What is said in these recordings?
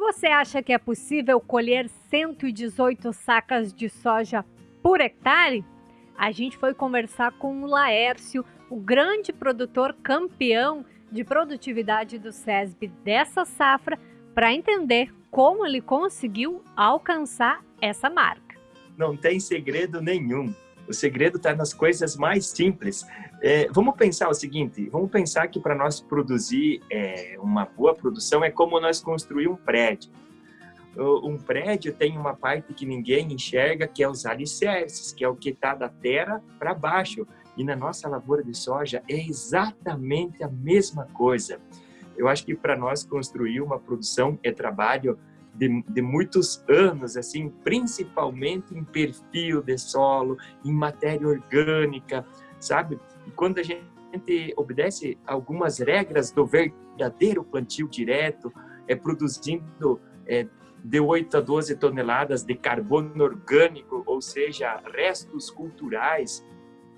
Você acha que é possível colher 118 sacas de soja por hectare? A gente foi conversar com o Laércio, o grande produtor campeão de produtividade do SESB dessa safra, para entender como ele conseguiu alcançar essa marca. Não tem segredo nenhum. O segredo está nas coisas mais simples. É, vamos pensar o seguinte, vamos pensar que para nós produzir é, uma boa produção é como nós construir um prédio. Um prédio tem uma parte que ninguém enxerga, que é os alicerces, que é o que está da terra para baixo. E na nossa lavoura de soja é exatamente a mesma coisa. Eu acho que para nós construir uma produção é trabalho de, de, muitos anos, assim, principalmente em perfil de solo, em matéria orgânica, sabe? E quando a gente obedece algumas regras do verdadeiro plantio direto, é produzindo é, de 8 a 12 toneladas de carbono orgânico, ou seja, restos culturais,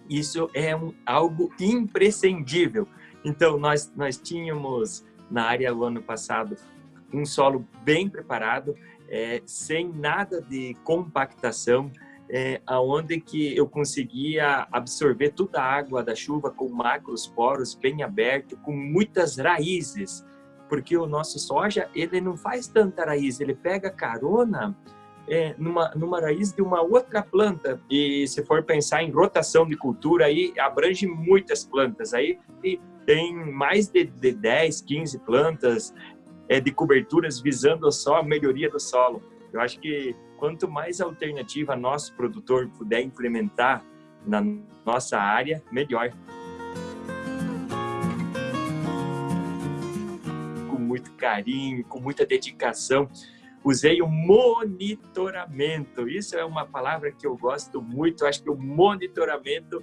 isso é um, algo imprescindível. Então, nós, nós tínhamos na área o ano passado um solo bem preparado, é, sem nada de compactação, é, aonde que eu conseguia absorver toda a água da chuva com macros poros bem aberto, com muitas raízes, porque o nosso soja ele não faz tanta raiz, ele pega carona é, numa, numa raiz de uma outra planta. E se for pensar em rotação de cultura, aí abrange muitas plantas. Aí tem mais de, de 10, 15 plantas é, de coberturas visando só a melhoria do solo. Eu acho que quanto mais alternativa nosso produtor puder implementar na nossa área, melhor. Com muito carinho, com muita dedicação, usei o monitoramento. Isso é uma palavra que eu gosto muito. Eu acho que o monitoramento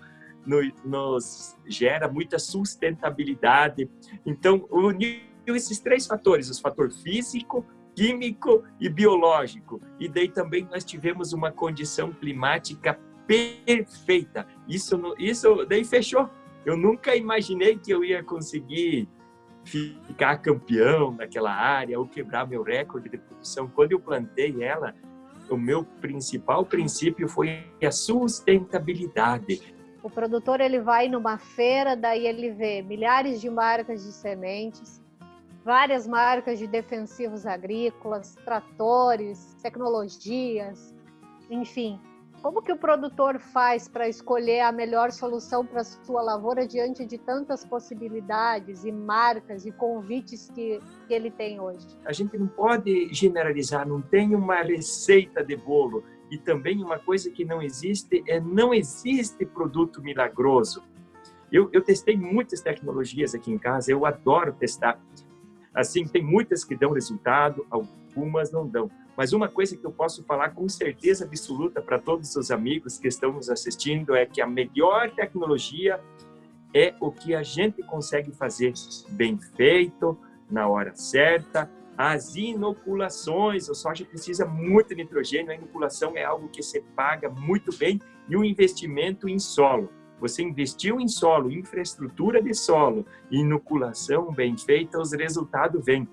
nos gera muita sustentabilidade. Então, unir esses três fatores, os fator físico, químico e biológico. E daí também nós tivemos uma condição climática perfeita. Isso, isso daí fechou. Eu nunca imaginei que eu ia conseguir ficar campeão naquela área ou quebrar meu recorde de produção. Quando eu plantei ela, o meu principal princípio foi a sustentabilidade. O produtor ele vai numa feira, daí ele vê milhares de marcas de sementes, várias marcas de defensivos agrícolas, tratores, tecnologias, enfim. Como que o produtor faz para escolher a melhor solução para sua lavoura diante de tantas possibilidades e marcas e convites que, que ele tem hoje? A gente não pode generalizar, não tem uma receita de bolo. E também uma coisa que não existe é não existe produto milagroso. Eu, eu testei muitas tecnologias aqui em casa, eu adoro testar. Assim, tem muitas que dão resultado, algumas não dão. Mas uma coisa que eu posso falar com certeza absoluta para todos os amigos que estão nos assistindo é que a melhor tecnologia é o que a gente consegue fazer bem feito, na hora certa. As inoculações, o soja precisa muito nitrogênio, a inoculação é algo que se paga muito bem e o investimento em solo. Você investiu em solo, infraestrutura de solo, inoculação bem feita, os resultados vêm.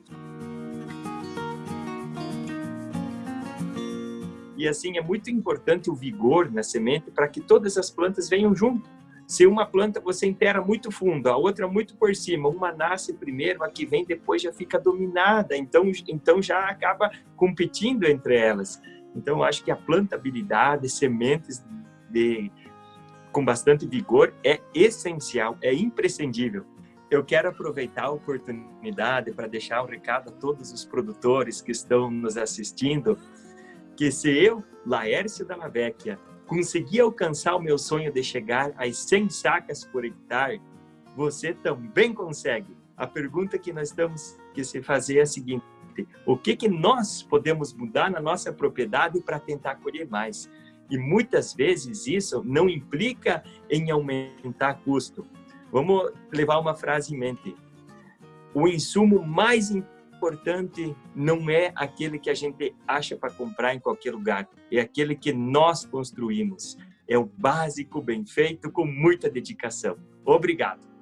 E assim, é muito importante o vigor na semente para que todas as plantas venham junto. Se uma planta você enterra muito fundo, a outra muito por cima, uma nasce primeiro, a que vem depois já fica dominada, então, então já acaba competindo entre elas. Então, acho que a plantabilidade, sementes de com bastante vigor é essencial, é imprescindível. Eu quero aproveitar a oportunidade para deixar um recado a todos os produtores que estão nos assistindo, que se eu, Laércio da Vecchia, conseguir alcançar o meu sonho de chegar às 100 sacas por hectare, você também consegue. A pergunta que nós temos que se fazer é a seguinte, o que, que nós podemos mudar na nossa propriedade para tentar colher mais? E muitas vezes isso não implica em aumentar custo. Vamos levar uma frase em mente. O insumo mais importante não é aquele que a gente acha para comprar em qualquer lugar, é aquele que nós construímos. É o básico, bem feito, com muita dedicação. Obrigado.